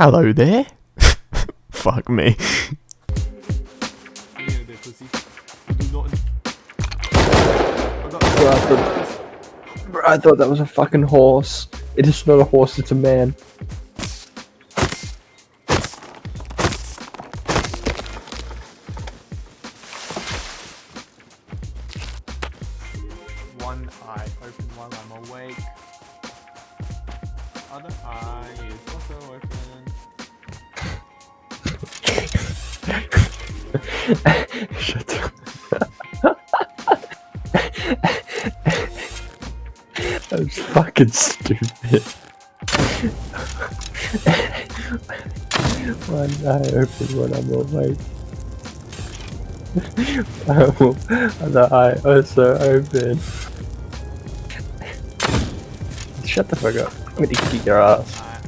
Hello there. Fuck me. Bro, I thought, bro, I thought that was a fucking horse. It is not a horse, it's a man. That's fucking stupid. One eye open when I'm awake. Other eye also open. Shut the fuck up. I'm gonna kick your ass. Eye.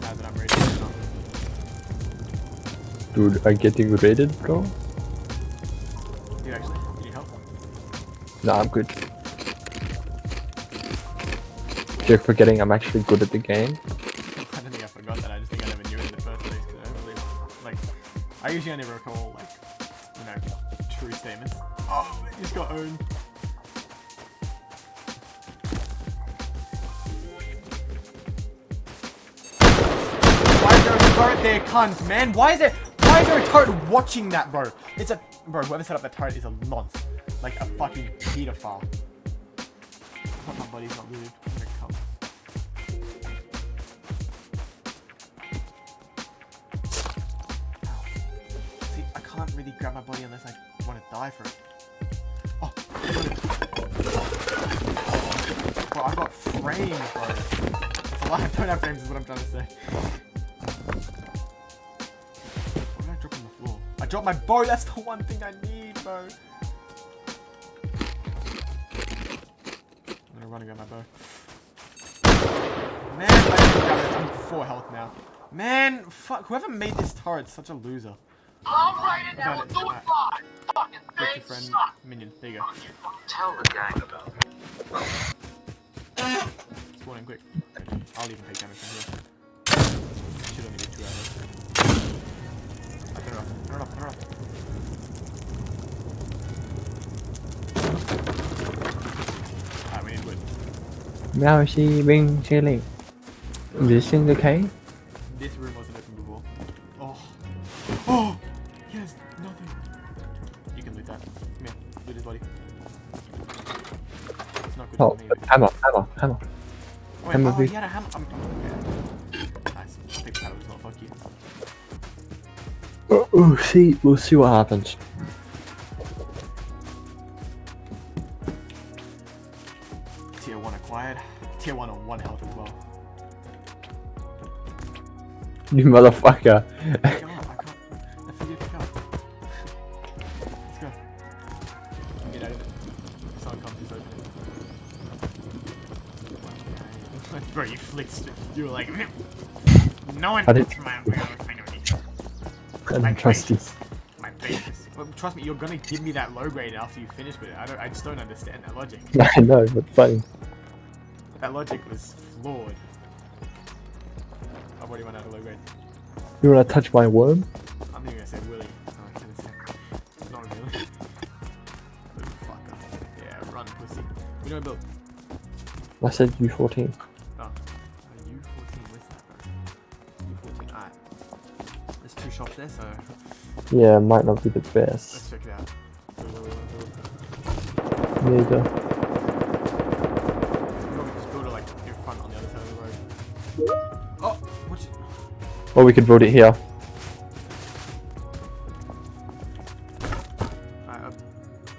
Now that I'm ready to go. Dude, I'm getting raided, bro? Nah, I'm good. You're forgetting I'm actually good at the game. I don't think I forgot that. I just think I never knew it in the first place. Cause I don't really, like, I usually only recall like, you know, true statements. Oh, you just got owned. Why is there a turret there, cunt, man? Why is there? Why is there a turret watching that, bro? It's a bro. Whoever set up that turret is a nonce, like a fucking pedophile. I my. I'm gonna come. See, I can't really grab my body unless I want to die for it. Oh, bro, I've got frames, bro. It's a lie, I don't have frames is what I'm trying to say. What did I drop on the floor? I dropped my bow, that's the one thing I need, bro. I'm gonna run and my bow. Man, I didn't grab it. I'm full health now. Man, fuck, whoever made this turret's such a loser. I'm I down got it. doing Alright. five. Fucking Get your things friend suck. minion. There you go. Tell the gang about it. Spawn in quick. I'll even take damage from here. Should only be two hours. I turn it off. Turn it off. Turn it off. Alright, we need wood. Now she been chilling. This in the cave? This room wasn't open before. Oh. Oh! Yes, nothing. You can loot that. Come here. Loot his body. It's not good Oh, for me. hammer, hammer, hammer. Oh, wait, hammer oh, big. he had a hammer. Um, yeah. Nice. I'll take the hammer as. Fuck you. Oh, oh, see, we'll see what happens. You motherfucker. Pick up, I can't. I figured pick up. Let's go. Get out of it. Someone comes, just open it. Bro, you flicked. You were like, no one I didn't- my I don't trust you. My basis. Well, trust me, you're gonna give me that low grade after you finish with it. I don't. I just don't understand that logic. I know, but funny. That logic was flawed. Already run out of low grade. You wanna touch my worm? I'm not gonna say Willy. Oh, I can't say. Not really. Yeah, run, pussy. We know build. I said U14. Oh. Uh, U14, where's that, bro? U14, alright. There's two shops there, so Yeah, might not be the let's best. check it out. Neither. Or we could build it here. Alright, I'll, I'll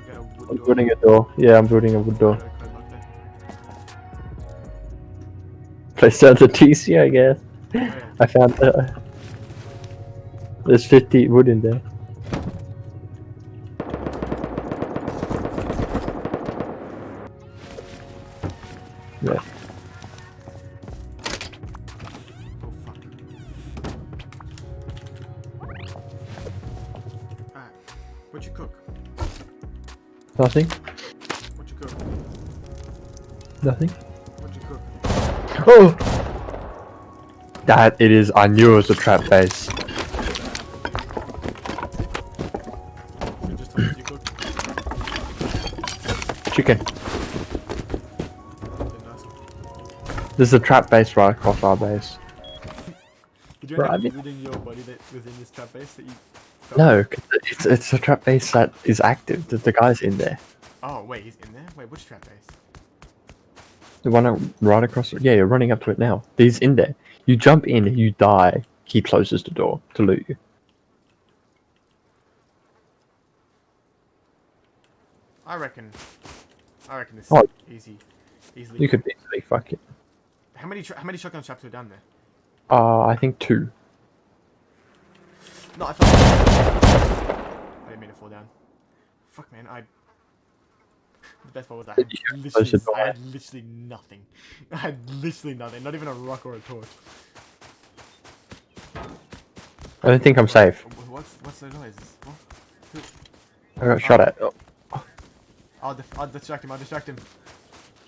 get a wood I'm building a door. Yeah, I'm building a wood door. Got a code lock there. Place down the TC, I guess. Oh. I found uh, there's 50 wood in there. Nothing. What you cook? Nothing. What you cook? Oh! That it is. I knew it was a trap base. You just told me you cooked. Chicken. There's a trap base right across our base. Did you end I up mean- looting your body that was in this trap base that you? No, it's it's a trap base that is active. The, the guy's in there. Oh wait, he's in there. Wait, which trap base? The one right across. Yeah, you're running up to it now. He's in there. You jump in, you die. He closes the door to loot you. I reckon. I reckon this Oh. is easy. Easily. You could easily fuck it. How many how many shotgun traps were down there? Uh, I think two. No, I fell. I didn't mean to fall down. Fuck, man. I. The best part was I had literally, I had literally nothing. I had literally nothing. Not even a rock or a torch. I don't think I'm safe. What's what's the noises? What? I got shot at. Oh, I'll, I'll distract him. I'll distract him.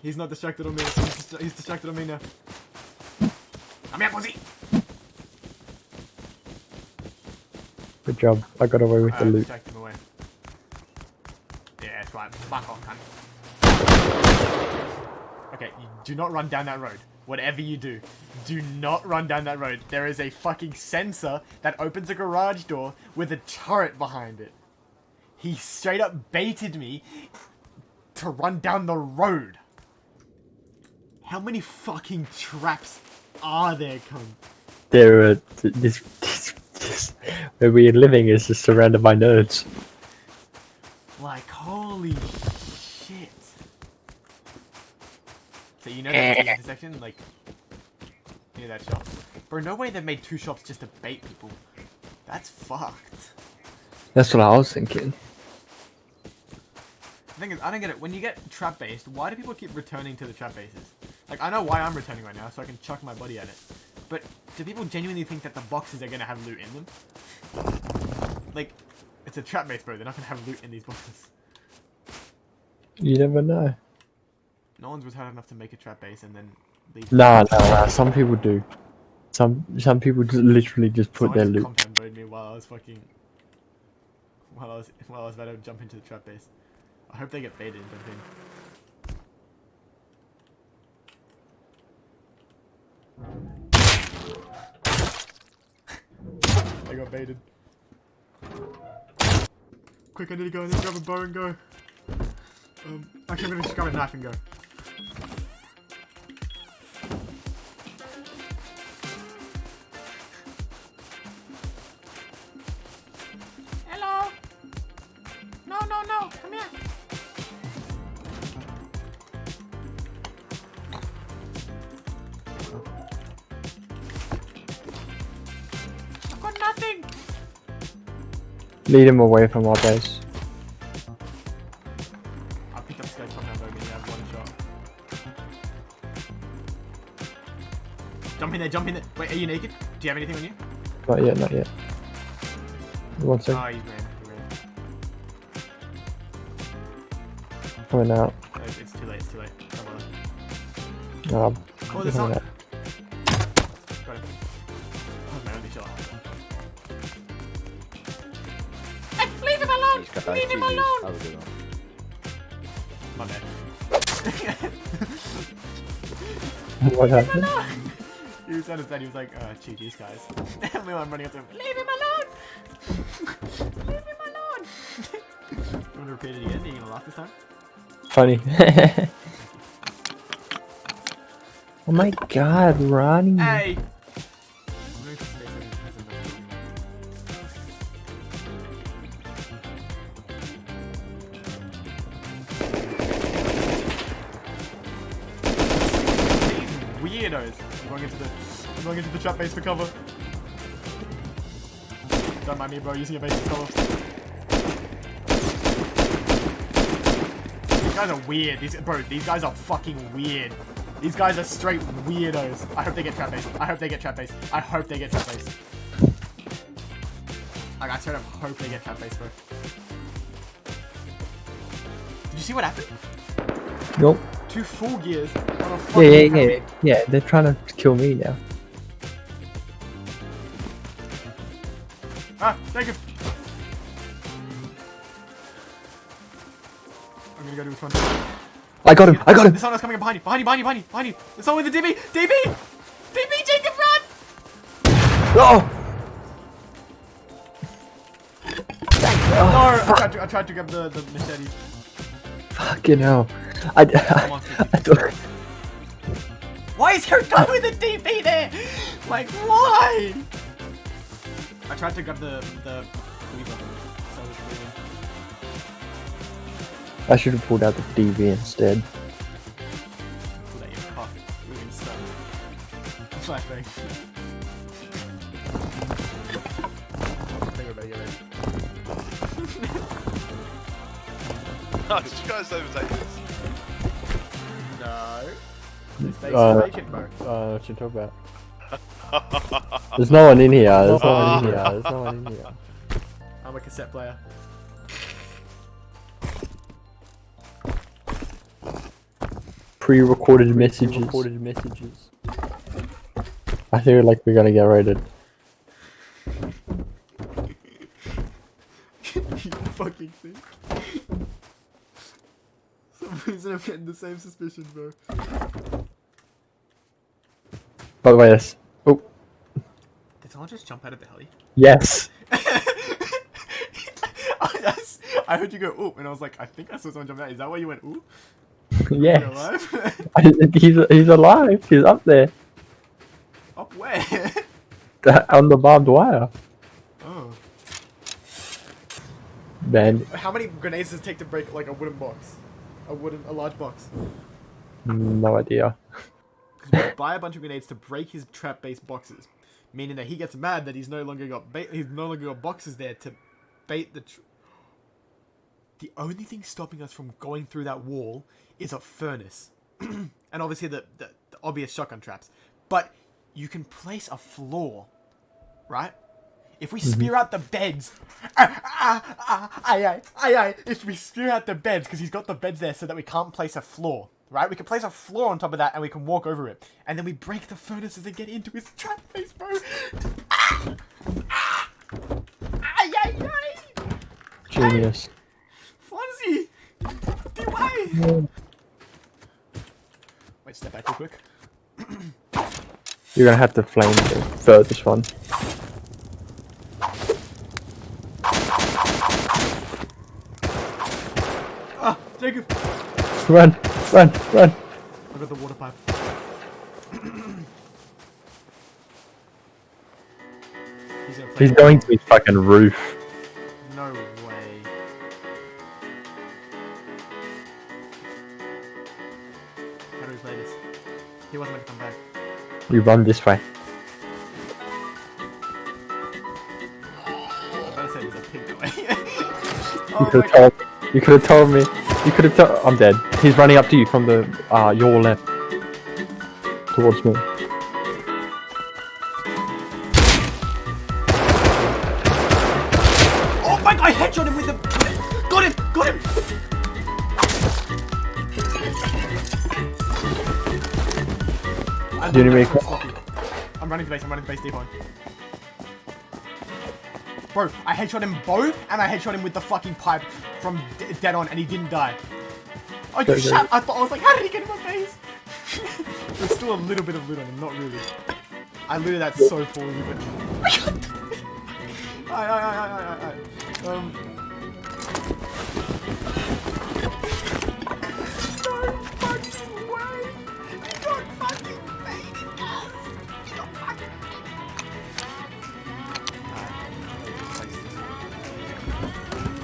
He's not distracted on me. He's, distra- he's distracted on me now. I'm here, pussy. Good job. I got away with the Uh, loot. distract him away. Yeah, that's right. Fuck off, cunt. Okay, you do not run down that road. Whatever you do, do not run down that road. There is a fucking sensor that opens a garage door with a turret behind it. He straight up baited me to run down the road. How many fucking traps are there, cunt? There are th- this, this, this where we're living is just surrounded by nerds. Like, holy shit. So you know that eh. intersection, like, near that shop? Bro, no way they've made two shops just to bait people. That's fucked. That's what I was thinking. The thing is, I don't get it. When you get trap based, why do people keep returning to the trap bases? Like, I know why I'm returning right now, so I can chuck my body at it. But do people genuinely think that the boxes are gonna have loot in them? Like, it's a trap base, bro. They're not gonna have loot in these boxes. You never know. No one's retarded enough to make a trap base and then leave. Nah, nah, nah. Some people do. Some some people just literally just put Someone their just loot. compound me while I was fucking. While I was while I was about to jump into the trap base. I hope they get baited and jump in. I got baited. Quick, I need to go. I need to grab a bow and go. Um, actually, I'm gonna just grab a knife and go. Lead him away from our base. I picked up this guy's compound you have one shot. Jump in there, jump in there. Wait, are you naked? Do you have anything on you? Not yet, not yet. One Oh, sec. you ran. You ran. Coming out. Oh, it's too late, it's too late. Um, Oh, there's not. out. Got it. That was my only shot. Alone! Leave him alone! My bad. What happened? he was understand. He was like, uh, gee, these guys. and we were running up to him. Leave him alone! Leave him alone! you want to repeat it again? Are you gonna laugh this time? Funny. oh my god, Ronnie. Hey! Weirdos. I'm going into the I'm going into the trap base for cover. Don't mind me, bro. Using a base for cover. These guys are weird. These bro, these guys are fucking weird. These guys are straight weirdos. I hope they get trap base. I hope they get trap base. I hope they get trap base. Like, I straight up hope they get trap base, bro. Did you see what happened? Nope two full gears yeah, yeah, yeah, yeah, they're trying to kill me now. Ah, thank you. I'm gonna go to this one. I got him, I got him! This one is coming behind you, behind you, behind you, behind you, behind you! It's only with the DB! DB! DB, Jacob, run! Oh! No, oh, I, tried to, I tried to grab the, the machete. Fucking hell. I. I, I thought- Why is there a guy with a DB there? Like, why? I tried to grab the the. I should have pulled out the DB instead. Your cock. We can stun. Flashbang. I Oh, did you guys overtake this? No. It's basic Uh, bacon, bro. Uh, what you talking about? There's no one in here. There's no one in here. There's no one in here. I'm a cassette player. Pre-recorded messages. Recorded messages. I feel like we're gonna get raided. you fucking think. For some reason I'm getting the same suspicion, bro. By the way, this. Oh, Did someone just jump out of the heli? yes. I, that's- I heard you go oop, and I was like, I think I saw someone jump out. Is that why you went oop? You're yes. alive? he's he's alive. He's up there Up where? on the barbed wire. oh. Man, How many grenades does it take to break like a wooden box? A wooden, a large box. no idea. Because we buy a bunch of grenades to break his trap-based boxes, meaning that he gets mad that he's no longer got bait. He's no longer got boxes there to bait the. Tr- the only thing stopping us from going through that wall is a furnace, and obviously the, the the obvious shotgun traps. But you can place a floor, right? If we spear out the beds, ah, ah, ah, aye, aye, aye, aye. If we spear out the beds, because he's got the beds there so that we can't place a floor, right? We can place a floor on top of that and we can walk over it. And then we break the furnaces and get into his trap base, bro. Ah, ah, aye, aye, aye. Genius. Fonzie! DY! Wait, step back real quick. You're gonna have to flame the furthest one. Ah, Jacob! Run, run, run. I got the water pipe. He's He's going to his fucking roof. No way. How do we play this? He wasn't gonna come back. We run this way. I better say there's a pig away. You oh could have told. You could have told me. You could have told. I'm dead. He's running up to you from the uh your left towards me. Oh my god, I headshot him with the. Got him! Got him! I'm, Do you need me I'm. Running to base, I'm running to base deep on. Bro, I headshot him both, and I headshot him with the fucking pipe from dead on, and he didn't die. Oh, you shot! I thought I was like, how did he get in my face? There's still a little bit of loot on him, not really. I looted that so poorly, but. Aye, aye, aye, aye, aye, aye. Um.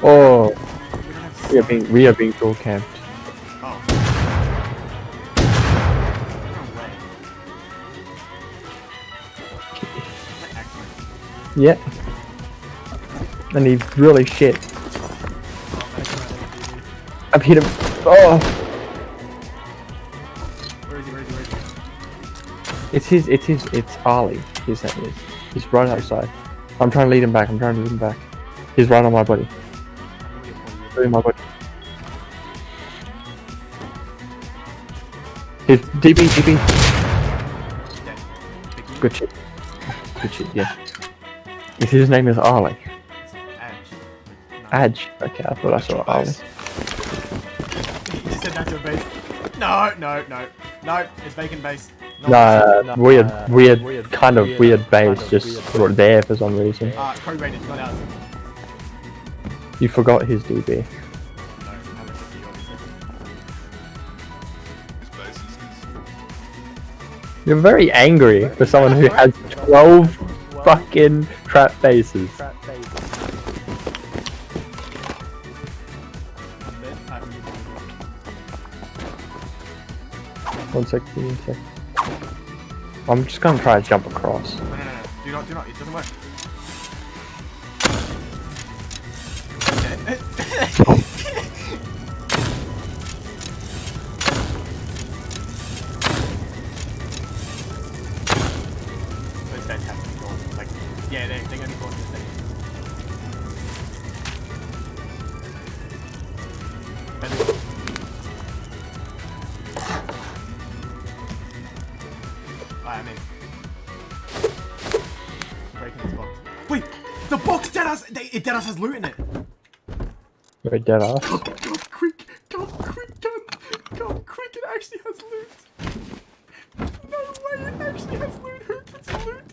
Oh, We don't have we are being we are being full camped. Oh. No way. That actually- Yeah. And he's really shit. that's not like it, I've hit him. Oh. Where is he? Where is he? Where is he? it's his. It's his. It's Ali. His name is. He's right outside. I'm trying to lead him back. I'm trying to lead him back. He's right on my body. I'm gonna get one of Right on my body. His DB DB. you. Dead. Pick you. Good shit. Good shit. Yeah. His name is Ali. Adge. Okay, I thought I saw base. You just said natural base. No, no, no, no. It's vacant base. Nah, weird, uh, weird, weird- kind of weird, weird kind base, of just weird. there for some reason. Uh, code rated, not ours. You forgot his DB. You're very angry for someone who has 12 fucking trap bases. One sec, a sec. I'm just gonna try to jump across. No, no, no. Do not, do not. It doesn't work. I'm in. Breaking this box. Wait! The box dead ass! They, it dead ass has loot in it! Wait, dead ass. Come, come quick! Come quick, come! Come quick, it actually has loot! No way, it actually has loot! Who puts loot?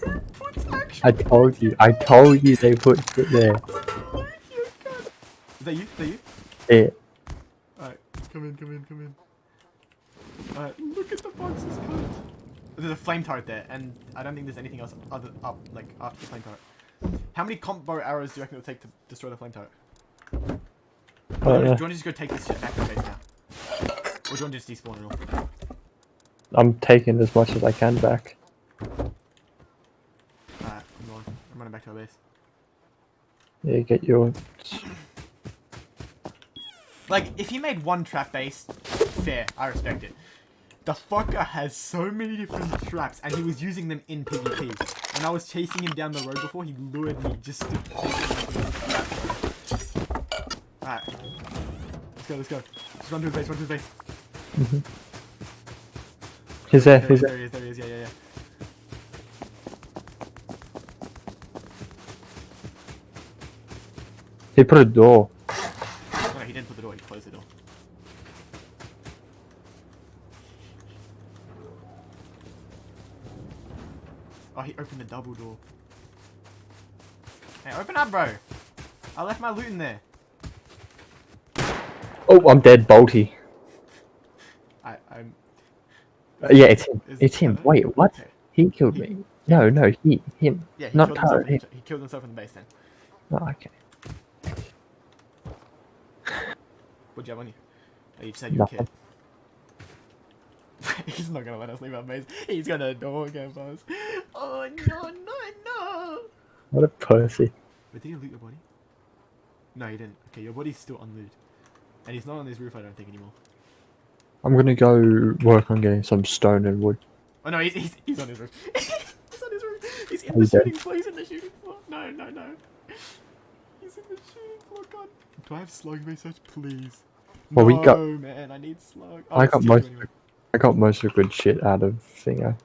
Who puts actual I told you, I told you they put it there. loot here, God? Is that you? Is that you? Yeah. Alright, come in, come in, come in. Alright, look at the boxes, cunt. There's a flame turret there, and I don't think there's anything else other up, like after the flame turret. How many combo arrows do you reckon it'll take to destroy the flame turret? I Do you want to just go take this shit back to base now? Or do you want to just despawn it all? I'm taking as much as I can back. Alright, I'm going. I'm running back to our base. Yeah, get your. Like, if he made one trap base, fair, I respect it. The fucker has so many different traps, and he was using them in PvP. When I was chasing him down the road before, he lured me just to Alright. Let's go, let's go. Just run to his base, run to his base. Mm-hmm. He's there, There, he's there. there he is, there he is, yeah, yeah, yeah. He put a door. No, he didn't put the door, he closed the door. Oh, he opened the double door. Hey, open up, bro! I left my loot in there. Oh, I'm dead, Bolty. I, I'm. Uh, yeah, it's him. Is- It's him. Wait, what? okay. He killed me. No, no, he, him. Yeah, he Not killed himself. Taro, in he- the- He killed himself in the base then. Oh, okay. What'd you have on you? Oh, you said you were a Nothing. kid. He's not gonna let us leave our base. He's gonna dog us. Oh no, no, no! What a pussy. Wait, did he loot your body? No, he didn't. Okay, your body's still unlooted. And he's not on this roof, I don't think, anymore. I'm gonna go work on getting some stone and wood. Oh no, he's, he's, he's on his roof. he's on his roof. He's in Oh, the he's dead. shooting floor. He's in the shooting floor. No, no, no. He's in the shooting oh floor. God. Do I have slug research, please? Well, we no, got- man, I need slug. Oh, I got most. anyway. I got most of the good shit out of Thingo.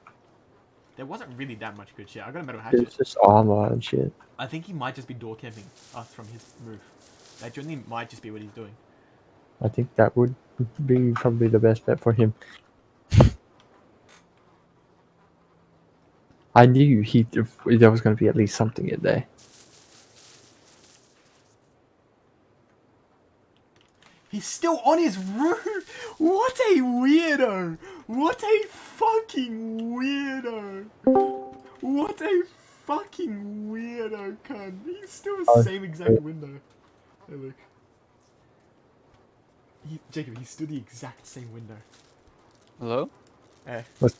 There wasn't really that much good shit. I got a metal hatchet. It's just armor and shit. I think he might just be door camping us from his roof. That genuinely might just be what he's doing. I think that would be probably the best bet for him. I knew he there was going to be at least something in there. He's still on his roof! What a weirdo! What a fucking weirdo! What a fucking weirdo, cunt! He's still the Oh, same exact window. Hey, look. He, Jacob, he's still the exact same window. Hello? Eh. What's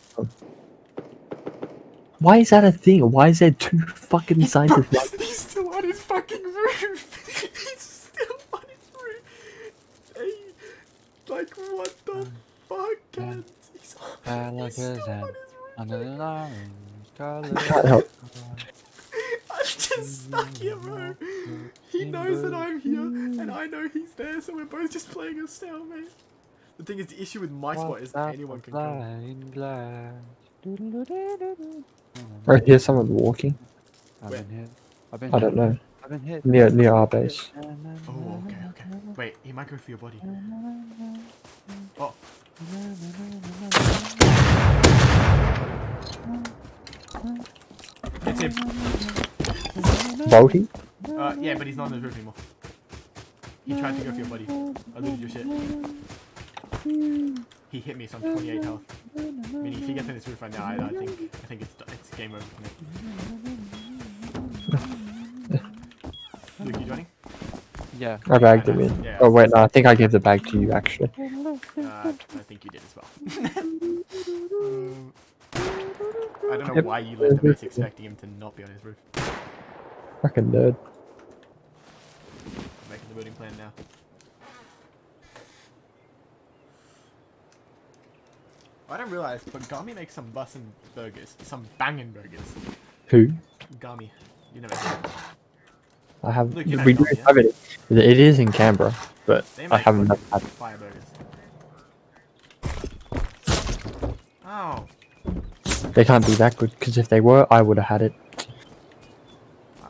Why is that a thing? Why is there two fucking signs of Bro, he's still on his fucking roof! he's still on his roof! Hey, like, what the um, fuck, cunt? He's on, he's still on his roof! Under the orange color. Can't help. I'm just stuck here, bro. He knows that I'm here, and I know he's there, so we're both just playing a stalemate. The thing is, the issue with my spot is anyone can come. Blind glass. Right here's someone walking. I've been here. I've been I don't know. I've been hit. Near near our base. Oh, okay, okay. Wait, he might go for your body. Oh, it's him. Bolty? Uh, yeah, but he's not on the roof anymore. He tried to go for your body. I looted your shit. He hit me, so I'm 28 health. Meaning if he gets on this roof right now, I, I think I think it's it's game over for me. Luke, you joining? Yeah. I bagged him in. Yeah. Oh wait, no, I think I gave the bag to you actually. Uh, I think you did as well. Um, I don't know Yep. why you left the base expecting him to not be on his roof. Fucking nerd. I'm making the building plan now. I don't realize, but Gami makes some bussin' burgers. Some bangin' burgers. Who? Gami. You never seen it. I have. Look, we do have it. It is in Canberra, but I haven't had. fire burgers. Oh. They can't be that good because if they were, I would have had it.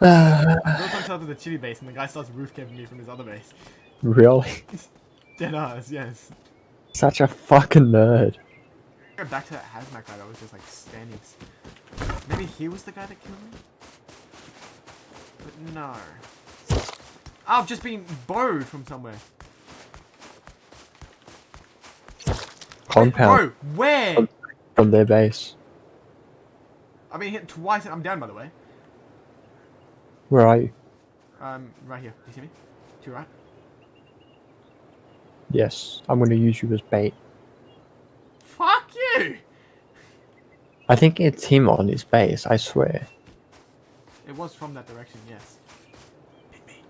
Built on top of the chili base and the guy starts roof camping me from his other base. really? Dead ass, yes. Such a fucking nerd. Back to that hazmat guy that was just like standing. Maybe he was the guy that killed me? No. I've just been borrowed from somewhere. Compound Bro, where? from their base. I've been hit twice and I'm down by the way. Where are you? Um, right here. Do you see me? To your right? Yes, I'm going to use you as bait. Fuck you! I think it's him on his base. I swear. It was from that direction, yes. Hit me.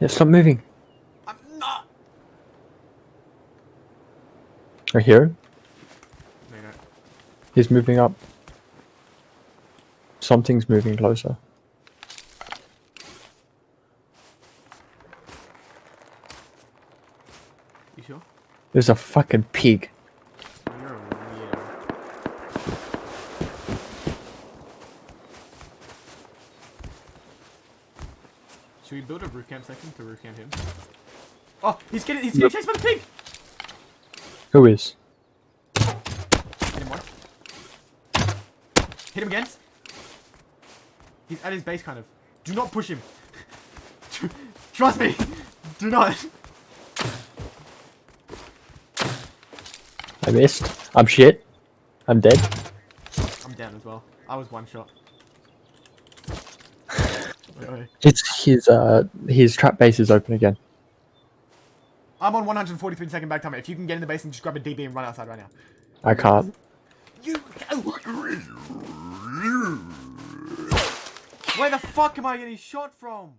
Yeah, stop moving. I'm not! I hear him. No, no. He's moving up. Something's moving closer. You sure? There's a fucking pig. You're a weirdo. Should we build a roof camp section to roof camp him? Oh, he's getting he's getting chased by the pig! Who is? Hit him once. Hit him again. He's at his base kind of. Do not push him. Trust me. Do not. I missed. I'm shit. I'm dead. I'm down as well. I was one shot. Wait, wait. It's his uh his trap base is open again. I'm on 143 second back timer. If you can get in the base and just grab a DB and run outside right now. I can't. You. Where the fuck am I getting shot from?